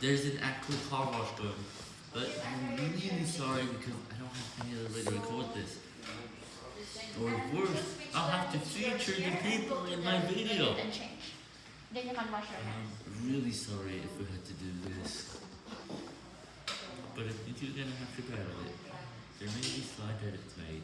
there's an actual car wash going, but I'm really sorry because I don't have any other way to record this. Or worse, I'll have to feature the people in my video. I'm really sorry if we had to do this. But if you're gonna have to battle with it. There may be slide edits made,